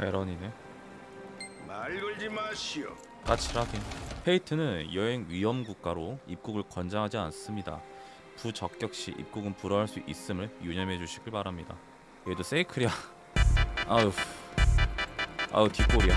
에런이네. 말 걸지 마시오. 까칠하긴. 페이트는 여행 위험 국가로 입국을 권장하지 않습니다. 부적격 시 입국은 불허할 수 있음을 유념해 주시길 바랍니다. 얘도 세이클이야. 아우. 아우 뒷골이야.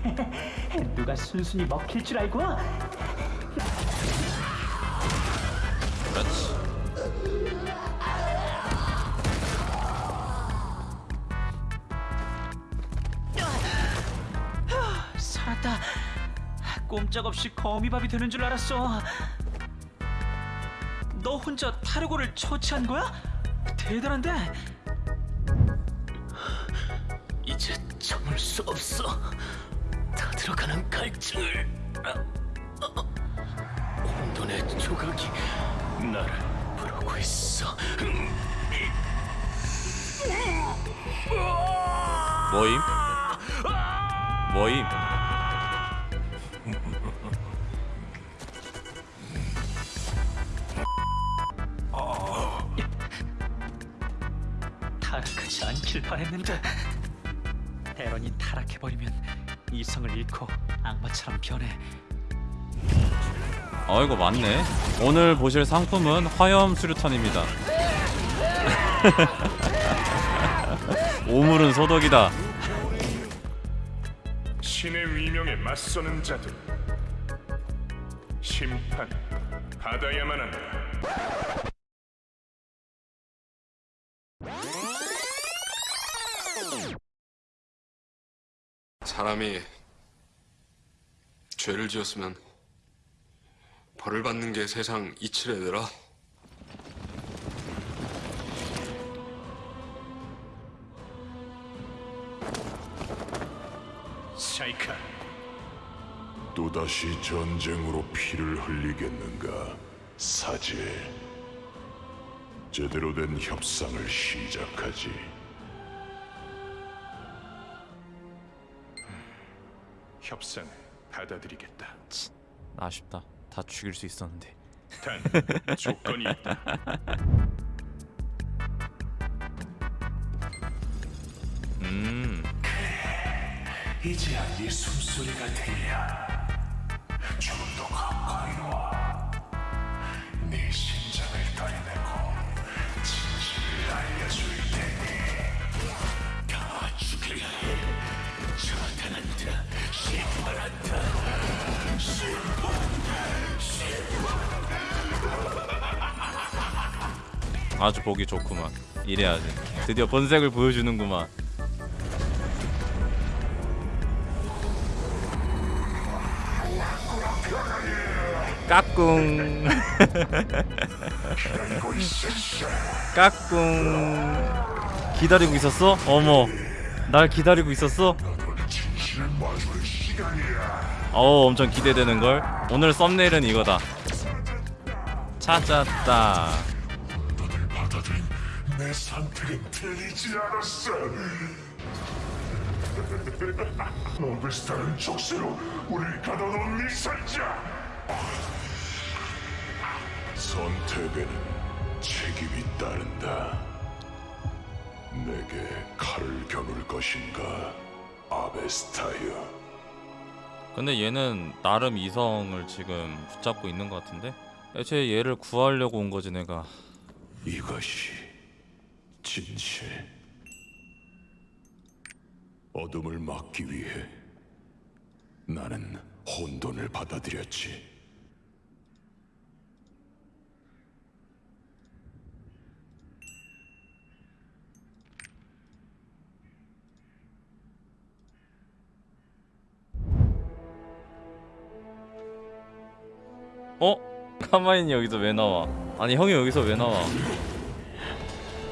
누가 순순히 먹힐 줄 알고? 그렇지 꼼짝없이 거미밥이 되는 줄 알았어. 너 혼자 타르고를 처치한 거야? 대단한데. 이제 참을 수 없어. 다 들어가는 갈증을. 혼돈의 조각이 나를 부르고 있어. 뭐임? 뭐임? 바랬는데 에런이 타락해버리면 이성을 잃고 악마처럼 변해. 어 이거 맞네. 오늘 보실 상품은 화염 수류탄입니다. 오물은 소독이다. 신의 위명에 맞서는 자들. 심판 받아야만 한다. 사람이 죄를 지었으면 벌을 받는 게 세상 이치래더라. 샤이카 또다시 전쟁으로 피를 흘리겠는가, 사제. 제대로 된 협상을 시작하지. 협상 받아들이겠다. 아쉽다 다 죽일 수 있었는데 단 조건이 있다. 음 이제야 네 숨소리가 들려. 좀더 가까이 와. 네 아주 보기 좋구만. 이래야지. 드디어 본색을 보여주는구만. 까꿍. 까꿍. 기다리고 있었어? 어머. 날 기다리고 있었어? 어우 엄청 기대되는걸? 오늘 썸네일은 이거다. 찾았다 내 선택은 틀리지 않았어. 오베스타는 족쇄로 우릴 가둬놓은 미살자. 선택에는 책임이 따른다. 내게 칼을 겨눌 것인가, 아베스타여. 근데 얘는 나름 이성을 지금 붙잡고 있는 것 같은데? 애초에 얘를 구하려고 온 거지 내가 이것이 진실. 어둠을 막기 위해 나는 혼돈을 받아들였지. 어? 카마인이 여기서 왜 나와? 아니 형이 여기서 왜 나와?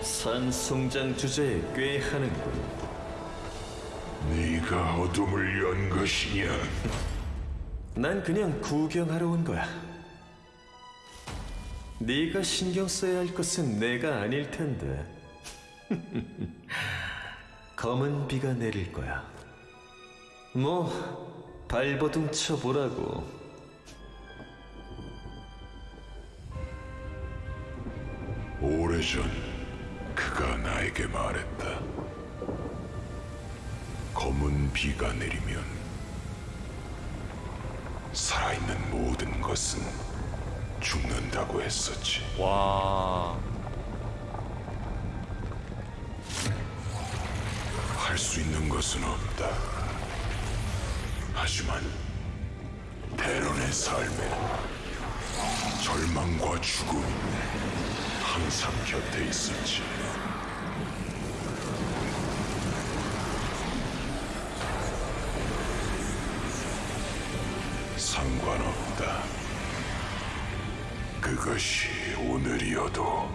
산송장 주제에 꽤 하는군. 네가 어둠을 연 것이냐? 난 그냥 구경하러 온 거야. 네가 신경 써야 할 것은 내가 아닐 텐데. 검은 비가 내릴 거야. 뭐 발버둥 쳐보라고. 오래 오래전 그가 나에게 말했다. 검은 비가 내리면 살아있는 모든 것은 죽는다고 했었지. 와 할 수 있는 것은 없다. 하지만 대론의 삶에 절망과 죽음이 항상 곁에 있었지. 상관없다. 그것이 오늘이어도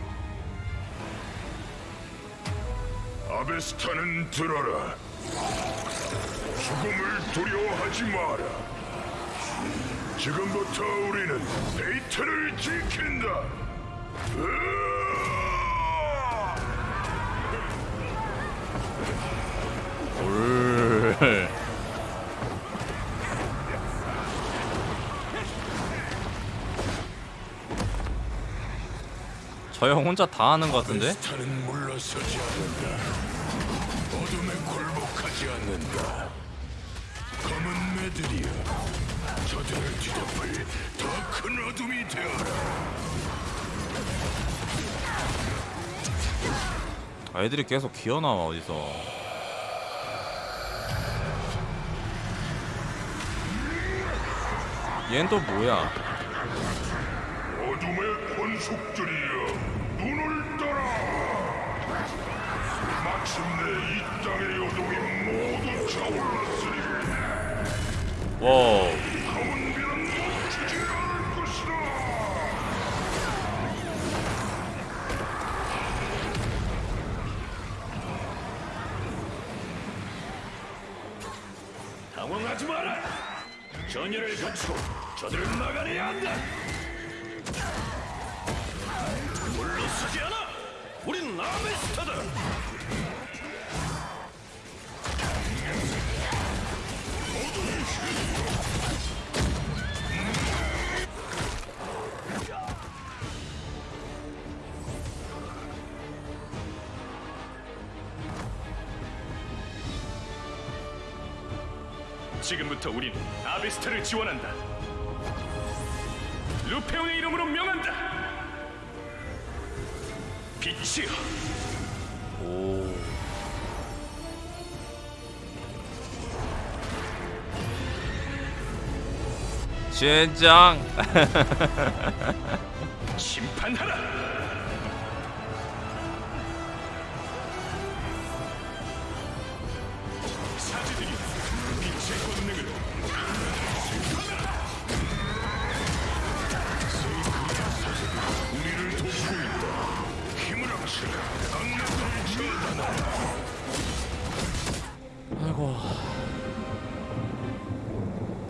아베스타는 들어라. 죽음을 두려워하지 마라. 지금부터 우리는 베이트를 지킨다. 으아! 올. 저형 혼자 다 하는 것 같은데? 어둠에 굴복하지 않는다. 검은 매들이여, 저들을 뒤덮을 더 큰 어둠이 되어라. 애들이 계속 기어 나와 어디서? 얜 또 뭐야? 어둠의 권속들이여, 눈을 떠라. 마침내 이 땅의 어둠이 모두 차올랐으니 Wow. 검은 비는 멈추지 않을 것이다. 당황하지 마라. 전열을 갖추고 저들을 막아내야 한다. 물러서지 않아. 우린 아메스타다. 지금부터 우린 아베스타를 지원한다. 루페온의 이름으로 명한다. 빛이여, 오. 젠장. 심판하라.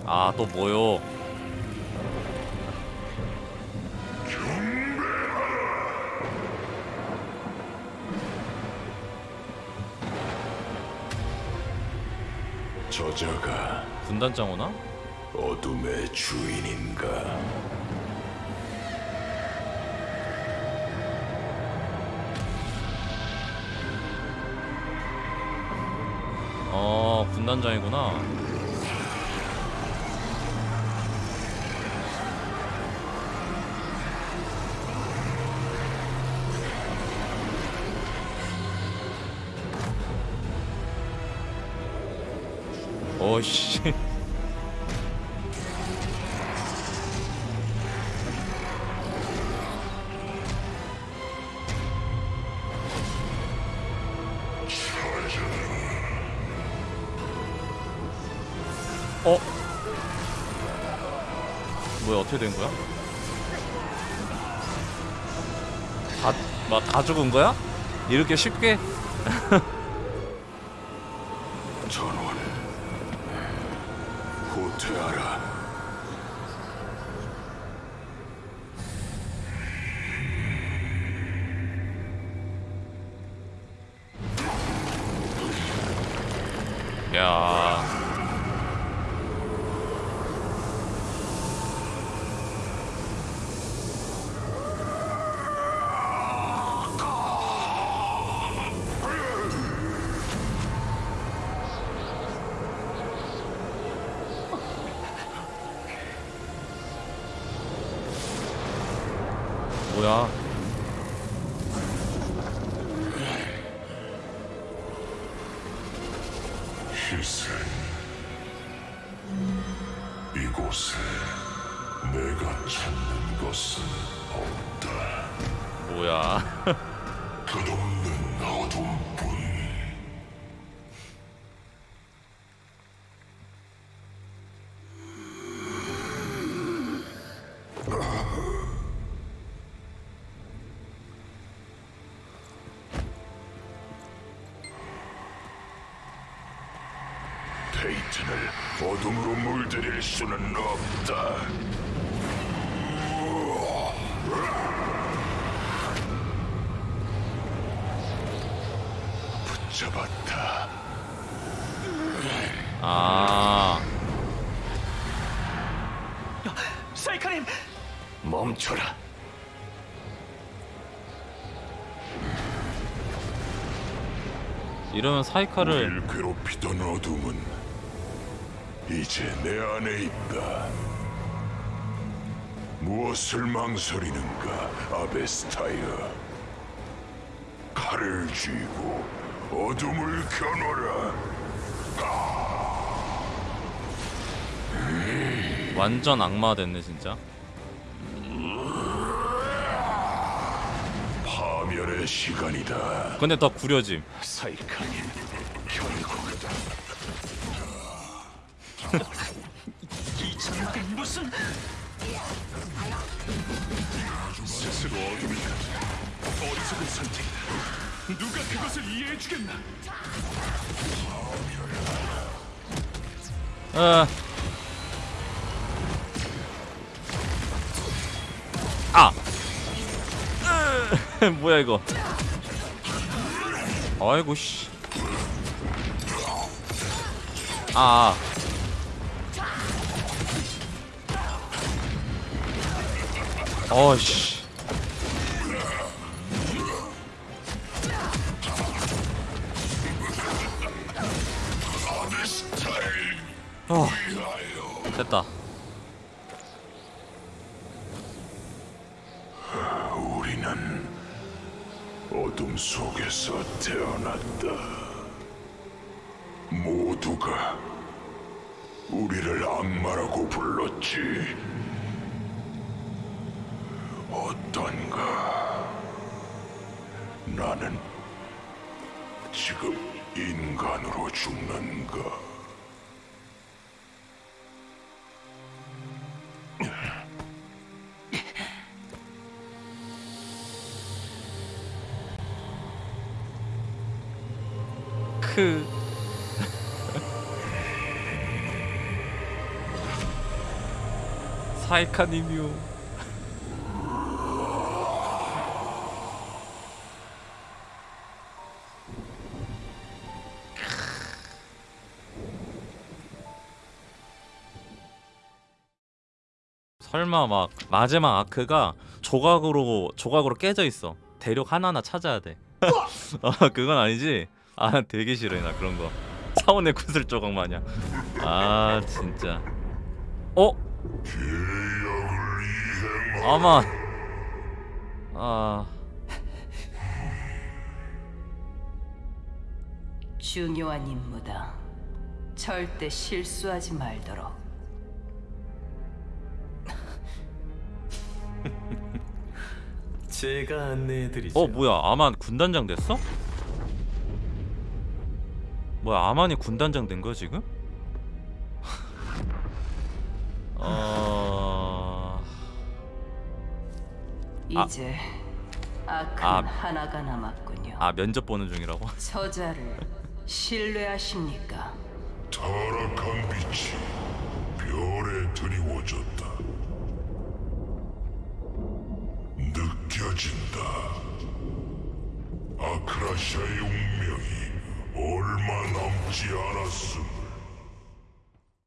아, 또 뭐요? 저자가 분단장 오나? 어둠의 주인인가? 어, 분단장이구나. 어씨. 어? 뭐야 어떻게 된 거야? 다, 막 다 죽은 거야? 이렇게 쉽게? 전원 후퇴하라. 야. 뭐야? 희생. 이곳에 내가 찾는 것은 없다. 뭐야? 끝없는 어둠뿐. 데 어둠으로 물들일 수는 없다. 붙잡았다. 아, 사이카님, 멈춰라. 이러면 사이카를 괴롭히던 어둠은 이제 내 안에 있다. 무엇을 망설이는가, 아베스타이어. 칼을 쥐고 어둠을 겨눠라. 완전 악마 됐네 진짜. 파멸의 시간이다. 근데 더 구려짐. 사이카님, 결국 이 무슨 스스로 어둠이 어리석은 선택이다. 누가 그것을 이해해 주겠나? 아. 아. 으, 뭐야 이거? 아이고 씨. 아. 어씨. 어. 됐다. 우리는 어둠 속에서 태어났다. 모두가 우리를 악마라고 불렀지. 어떤가? 나는 지금 인간으로 죽는가? 크. 사이카님이요. 설마 막 마지막 아크가 조각으로 조각으로 깨져 있어. 대륙 하나하나 찾아야 돼. 아 그건 아니지? 아 되게 싫어해 나 그런 거 사원의 구슬 조각 마냥 아 진짜 어? 아만 아 중요한 임무다. 절대 실수하지 말도록. 제가 안내해드리죠. 어 뭐야 아만 군단장 됐어? 뭐야 아만이 군단장 된 거야 지금? 어... 아. 이제 아큰 아. 하나가 남았군요. 아 면접 보는 중이라고? 저자를 신뢰하십니까? 타락한 빛이 별에 드리워졌다. 운명이 얼마 남지 않았음.